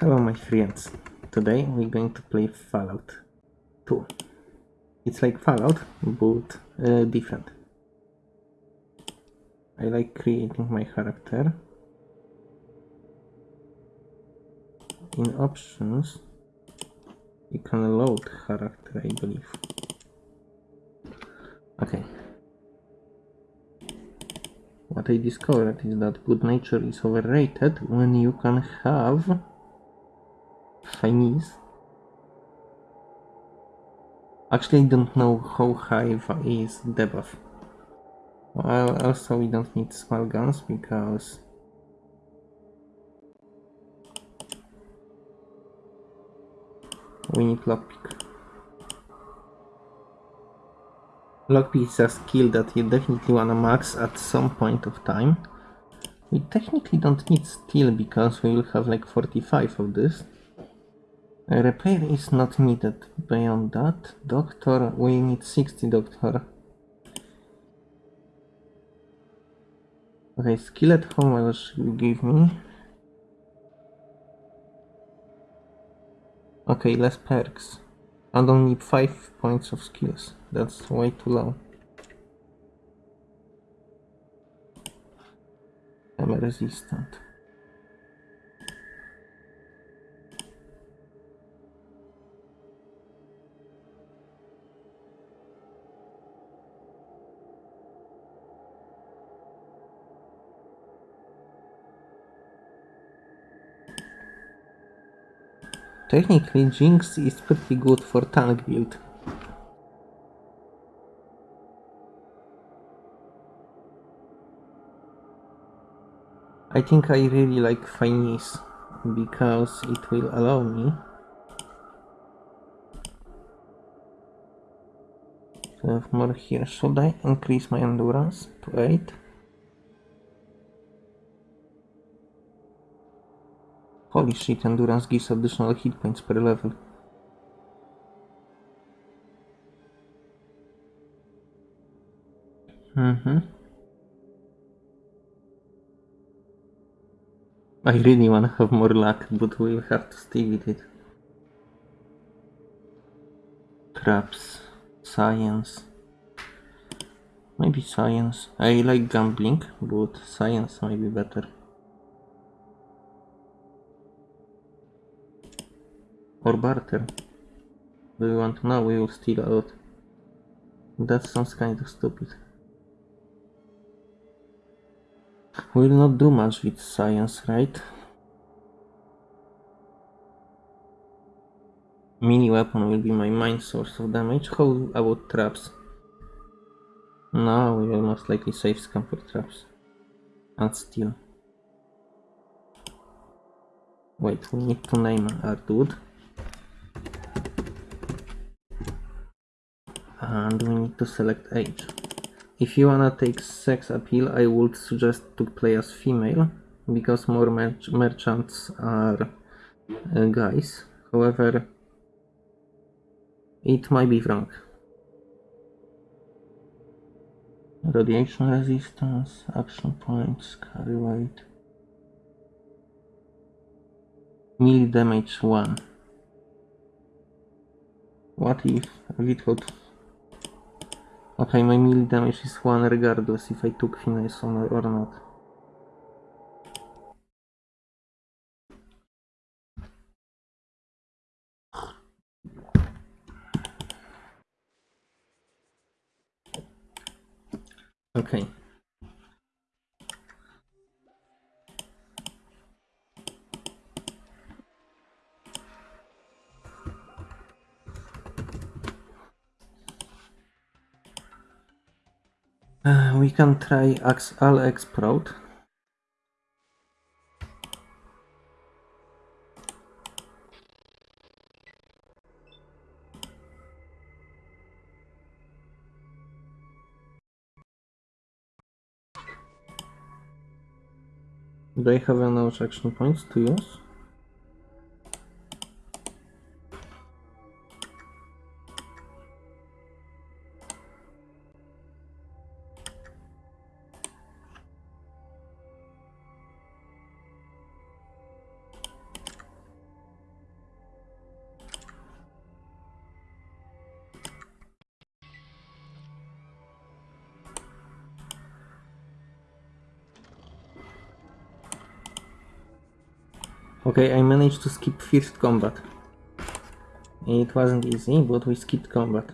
Hello my friends. Today we're going to play Fallout 2. It's like Fallout, but uh, different. I like creating my character. In options, you can load character, I believe. Okay. What I discovered is that good nature is overrated when you can have Chinese. Actually, I don't know how high is debuff. Well, also we don't need small guns because we need lockpick. Lockpick is a skill that you definitely wanna max at some point of time. We technically don't need steal because we will have like 45 of this. Repair is not needed. Beyond that, doctor, we need 60 doctor. Okay, skill at home will give me. Okay, less perks. And only 5 points of skills. That's way too low. I'm resistant. Technically, Jinx is pretty good for tank build. I think I really like Finesse because it will allow me to have more here. Should I increase my endurance to 8? Holy shit, endurance gives additional hit points per level. Mm-hmm. I really wanna have more luck, but we'll have to stay with it. Traps, science. Maybe science. I like gambling, but science might be better. Or barter. Do you want to know? We will steal a lot. That sounds kind of stupid. We will not do much with science, right? Mini weapon will be my main source of damage. How about traps? No, we will most likely save scum for traps. And steal. Wait, we need to name our dude. And we need to select age. If you wanna take sex appeal, I would suggest to play as female, because more mer merchants are uh, guys. However, it might be wrong. Radiation resistance, action points, carry weight. Melee damage 1. What if without Okay, my melee damage is 1 regardless if I took finesse on or not. Okay. We can try Axal Explode. Do I have enough action points to use? Okay, I managed to skip first combat. It wasn't easy, but we skipped combat.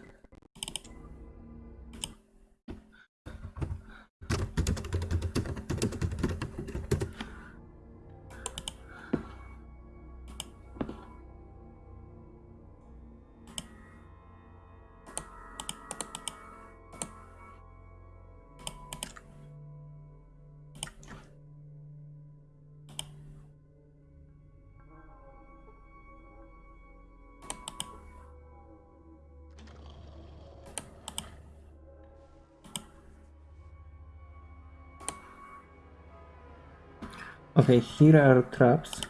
Okay, here are traps.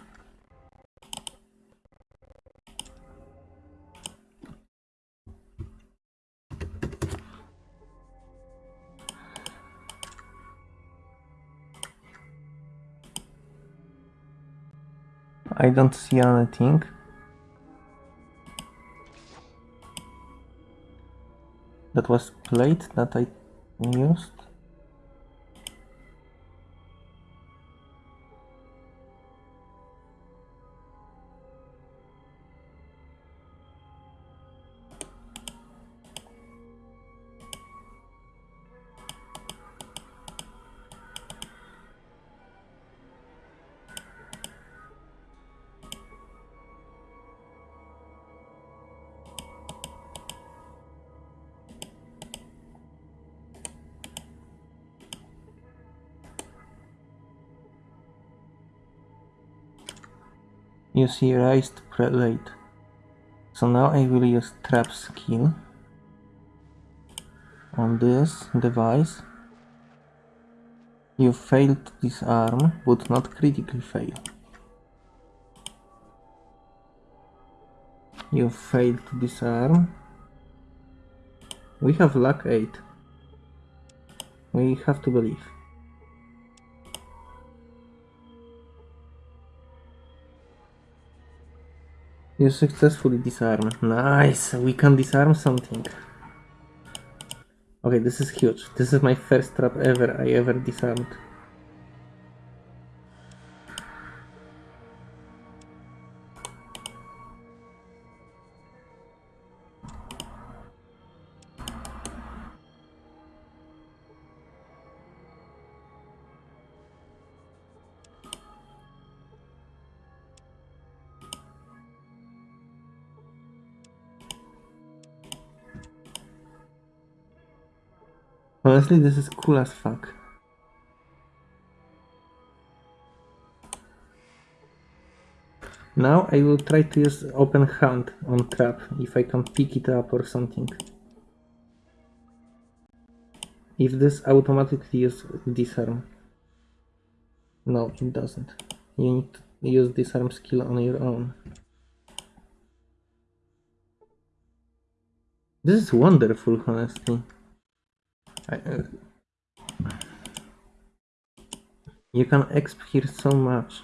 I don't see anything. That was plate that I used. You see raised prelate. So now I will use trap skill on this device. You failed to disarm, but not critically fail. You failed to disarm. We have luck 8. We have to believe. You successfully disarm. Nice! We can disarm something. Okay, this is huge. This is my first trap ever I ever disarmed. Honestly, this is cool as fuck. Now I will try to use open hand on trap, if I can pick it up or something. If this automatically use disarm. No, it doesn't. You need to use disarm skill on your own. This is wonderful, honestly. Uh, you can exp here so much.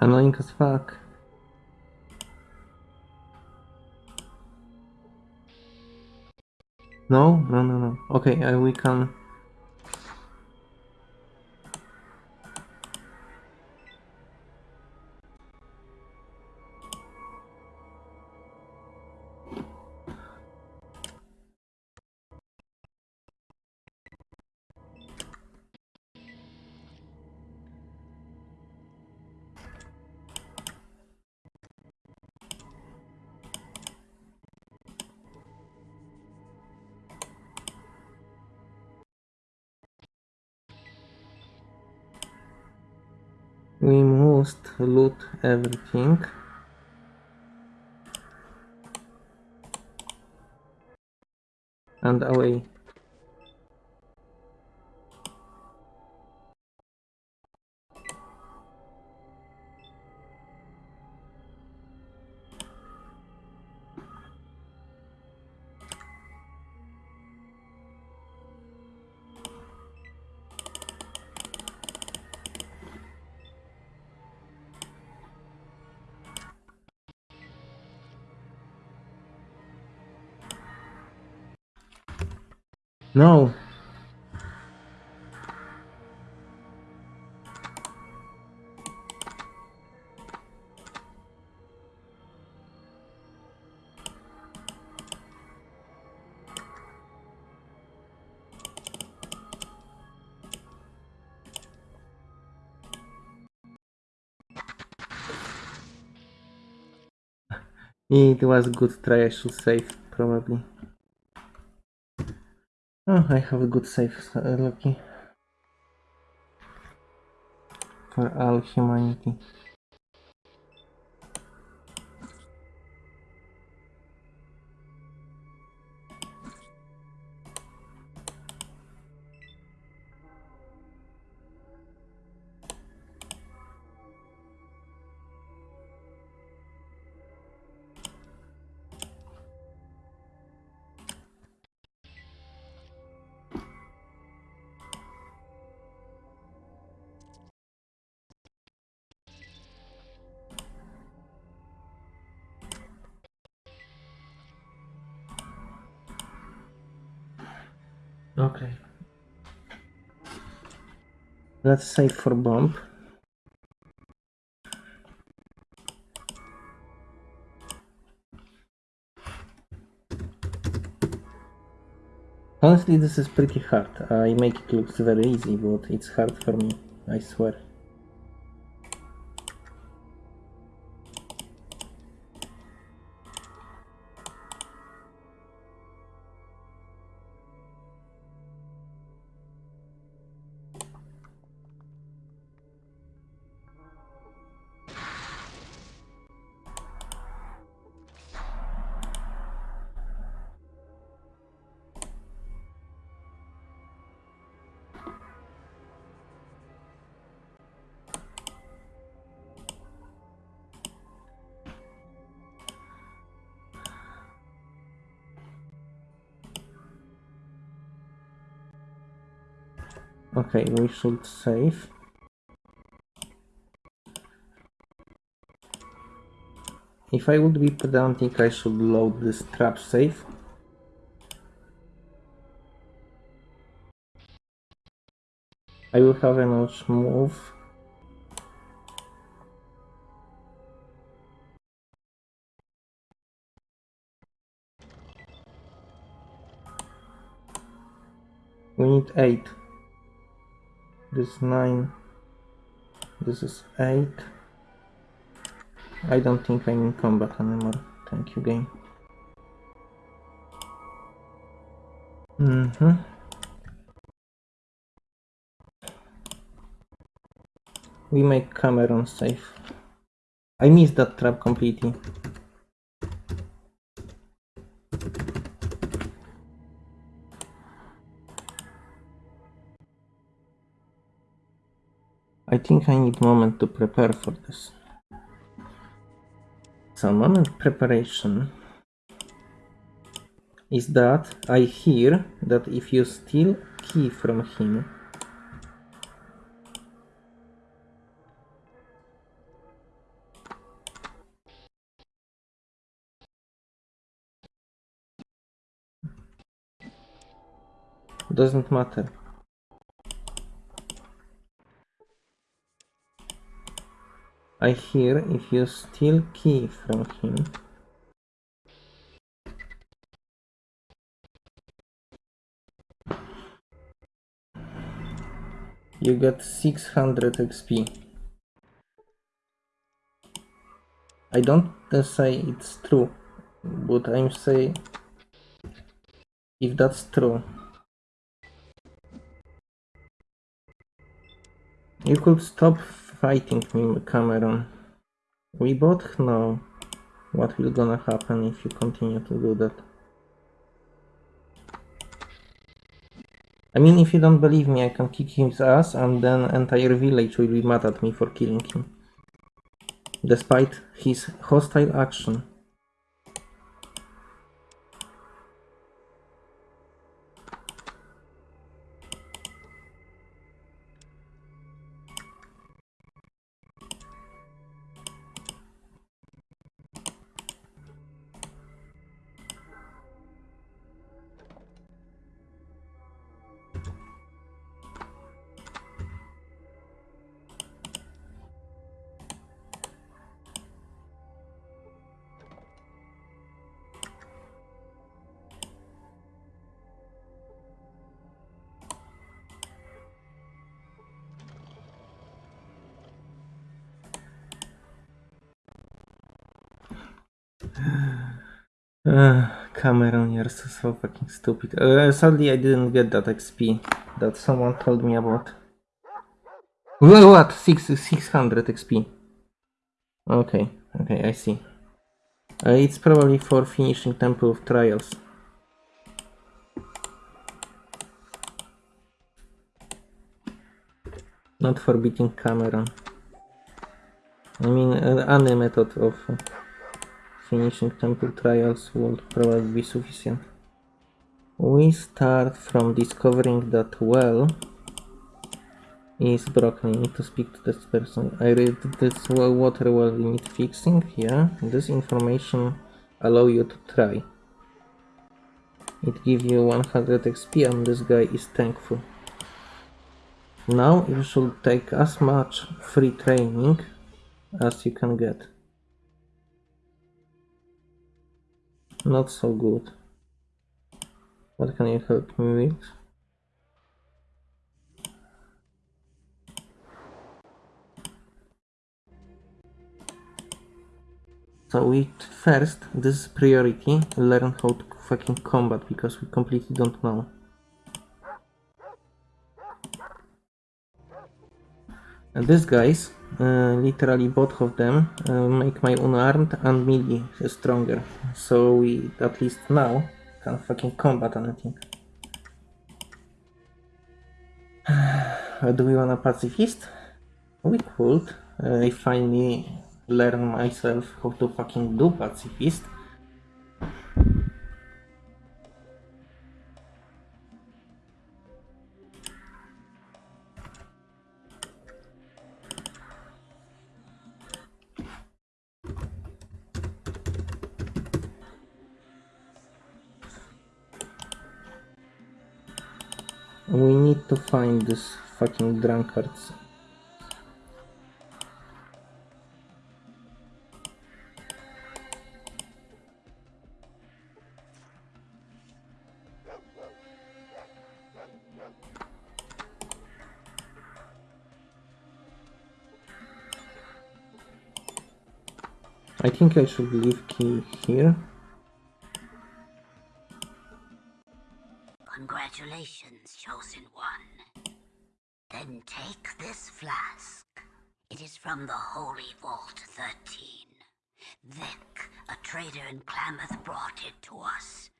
Annoying as fuck. No, no, no, no. Okay, uh, we can. Everything. And away. No. It was good try, I should save, probably. Oh, I have a good save, uh, lucky. For all humanity. Let's save for bomb. Honestly, this is pretty hard. I make it looks very easy, but it's hard for me, I swear. We should save. If I would be pedantic, I should load this trap safe. I will have a notch move. We need 8. This is 9. This is 8. I don't think I'm in combat anymore. Thank you, game. Mm-hmm. We make Cameron safe. I missed that trap completely. I think I need moment to prepare for this. So moment preparation is that I hear that if you steal key from him, doesn't matter. I hear if you steal key from him. You get 600 XP. I don't uh, say it's true, but I'm say if that's true. You could stop fighting me, Cameron. We both know what will gonna happen if you continue to do that. I mean, if you don't believe me, I can kick his ass and then entire village will be mad at me for killing him. Despite his hostile action. So, so fucking stupid. Uh, sadly, I didn't get that XP that someone told me about. Well, what? Six, 600 XP. Okay, okay, I see. Uh, it's probably for finishing Temple of Trials. Not for beating Cameron. I mean, uh, any method of uh, finishing temple trials would probably be sufficient. We start from discovering that well is broken. I need to speak to this person. I read this well water well need fixing. Yeah, this information allow you to try. It give you 100 XP and this guy is thankful. Now you should take as much free training as you can get. Not so good. What can you help me with? So we first, this is priority, learn how to fucking combat because we completely don't know. These guys, uh, literally both of them, uh, make my unarmed and melee stronger. So we, at least now, can fucking combat anything. Do we want a pacifist? We could. Uh, I finally learn myself how to fucking do pacifist. To find these fucking drunkards. I think I should leave key here. Congratulations, Chosen One. Then take this flask. It is from the Holy Vault 13. Vic, a trader in Klamath, brought it to us.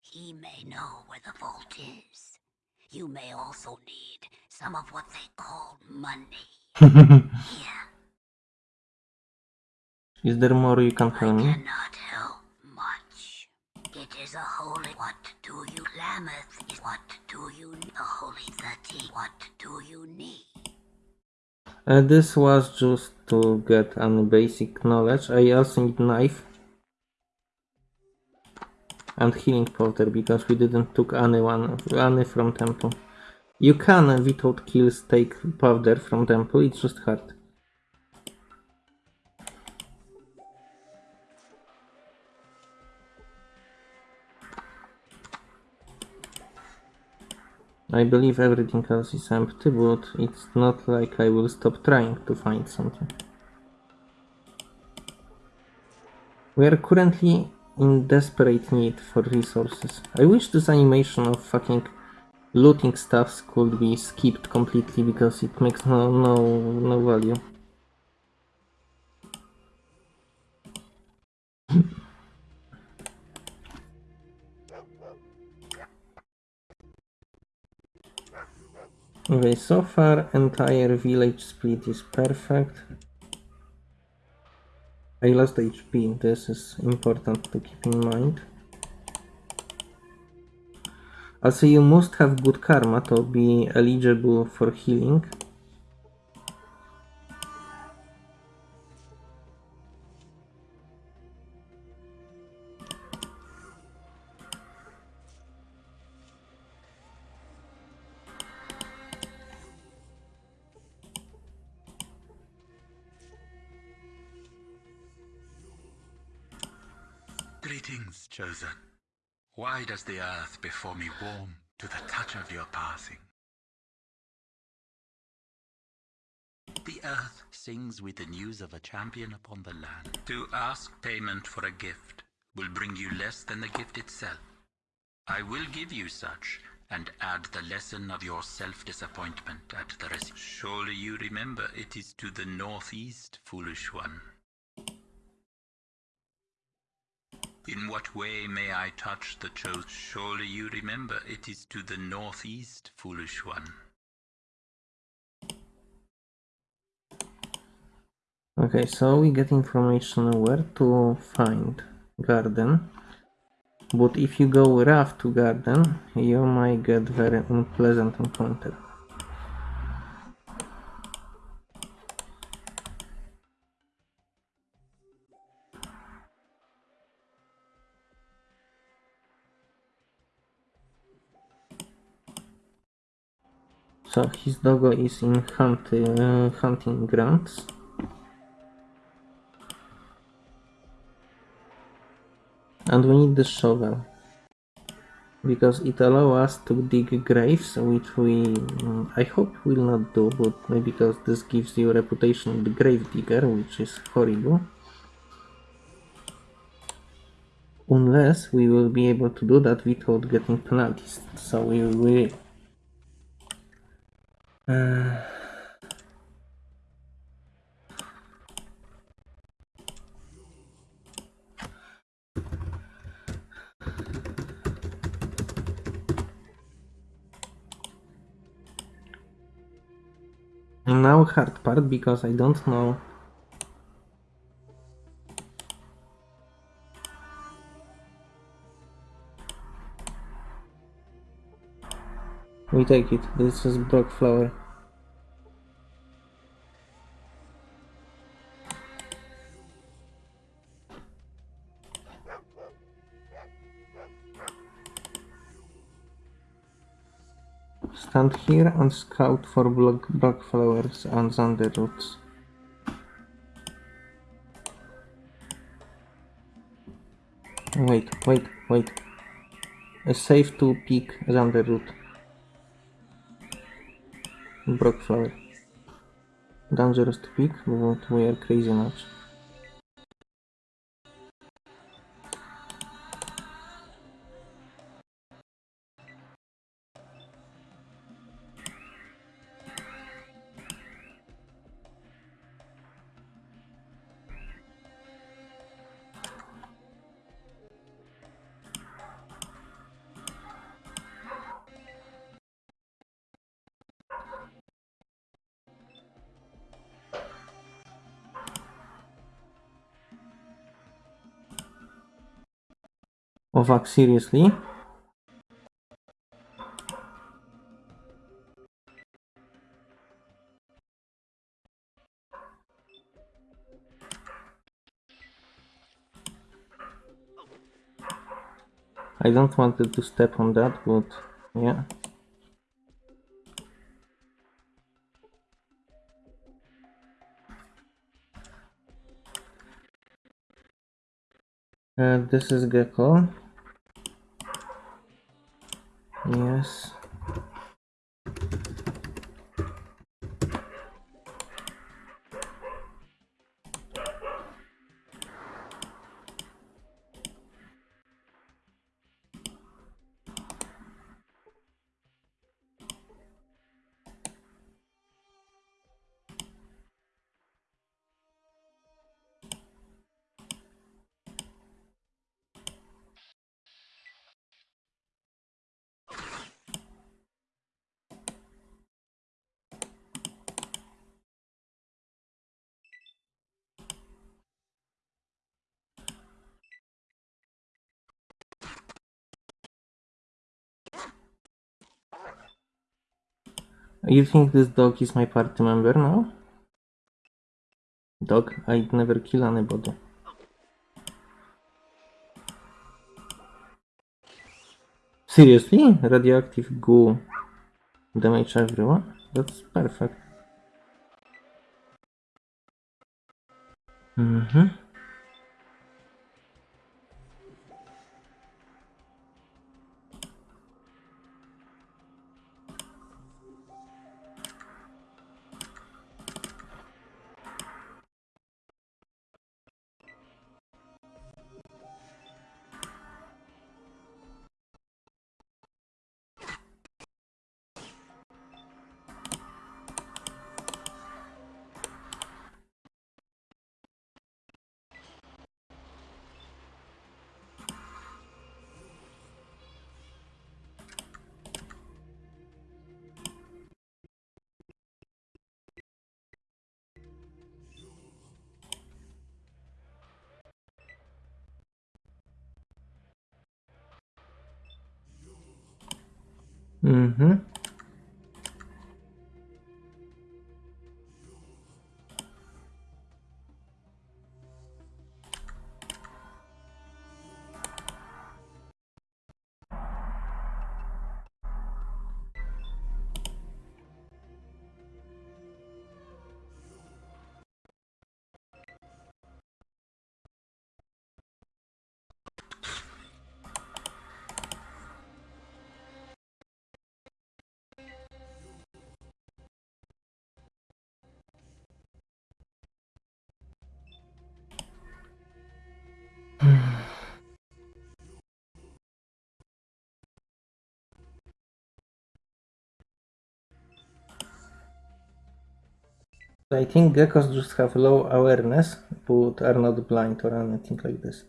He may know where the vault is. You may also need some of what they call money. Here, Is there more you can I tell me? cannot help much. It is a holy. What do you, Klamath? Is what do you? The Holy Thirteen. What do you need? Uh, this was just to get any basic knowledge. I also need knife. and healing powder because we didn't took any one any from temple. You can without kills take powder from temple, it's just hard. I believe everything else is empty, but it's not like I will stop trying to find something. We are currently in desperate need for resources. I wish this animation of fucking looting stuffs could be skipped completely because it makes no no no value. Okay, so far entire village split is perfect. I lost HP, this is important to keep in mind. Also you must have good karma to be eligible for healing. The earth before me warm to the touch of your passing? The earth sings with the news of a champion upon the land. To ask payment for a gift will bring you less than the gift itself. I will give you such, and add the lesson of your self-disappointment at the rest. Surely you remember it is to the northeast, foolish one. In what way may I touch the chosen? Surely you remember it is to the northeast, foolish one. Okay, so we get information where to find garden. But if you go rough to garden, you might get very unpleasant encounter. So his doggo is in hunt, uh, hunting grounds. And we need the shovel. Because it allows us to dig graves, which we, mm, I hope will not do, but maybe because this gives you reputation of the grave digger, which is horrible. Unless we will be able to do that without getting penalties. So we will uh, now hard part because I don't know We take it. This is Broc flower. Stand here and scout for block Broc flowers and Xander roots. Wait, wait, wait. A safe to pick Xander root. Broc flower. Dangerous to pick, but we are crazy much. Ovak, seriously? I don't want to step on that, but yeah. Uh, this is Gecko. You think this dog is my party member now? Dog, I'd never kill anybody. Seriously? Radioactive goo damage everyone? That's perfect. Mm-hmm. Mm-hmm. I think geckos just have low awareness, but are not blind or anything like this.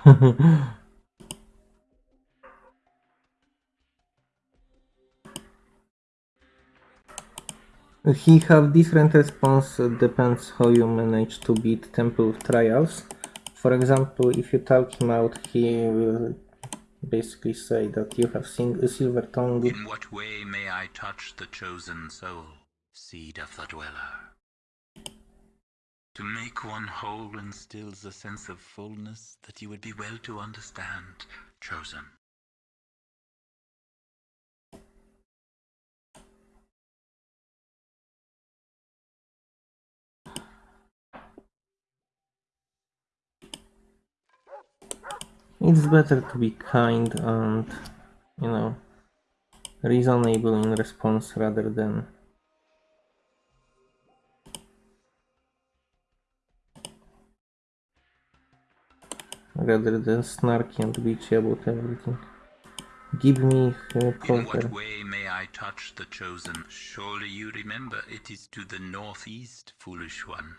he have different response depends how you manage to beat Temple Trials. For example, if you talk him out, he will basically say that you have seen a silver tongue. In what way may I touch the chosen soul, seed of the dweller? To make one whole instills a sense of fullness that you would be well to understand, chosen. It's better to be kind and, you know, reasonable in response rather than rather than snarky and bitchy about everything. Give me uh, In what way may I touch the chosen? Surely you remember it is to the northeast, foolish one.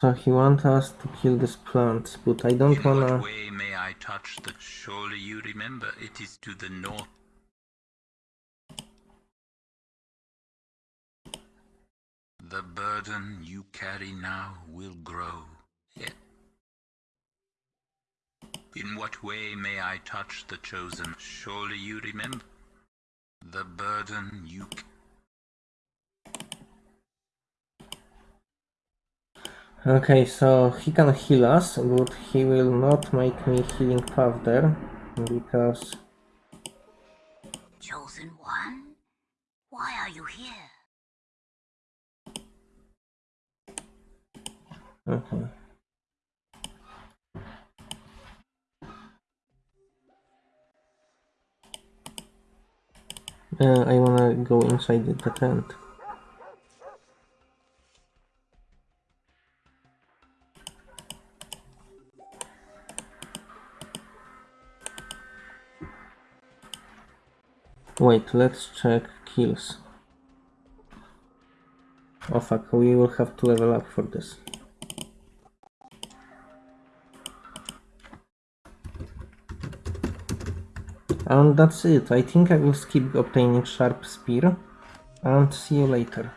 So he wants us to kill these plants, but I don't In wanna. what way may I touch the? Surely you remember it is to the north. The burden you carry now will grow. Yet. In what way may I touch the chosen? Surely you remember the burden you. c- Okay, so he can heal us, but he will not make me healing path there because Chosen One? Why are you here? Okay. Uh, I wanna go inside the tent. Wait, let's check kills. Oh fuck, we will have to level up for this. And that's it. I think I will skip obtaining Sharp Spear. And see you later.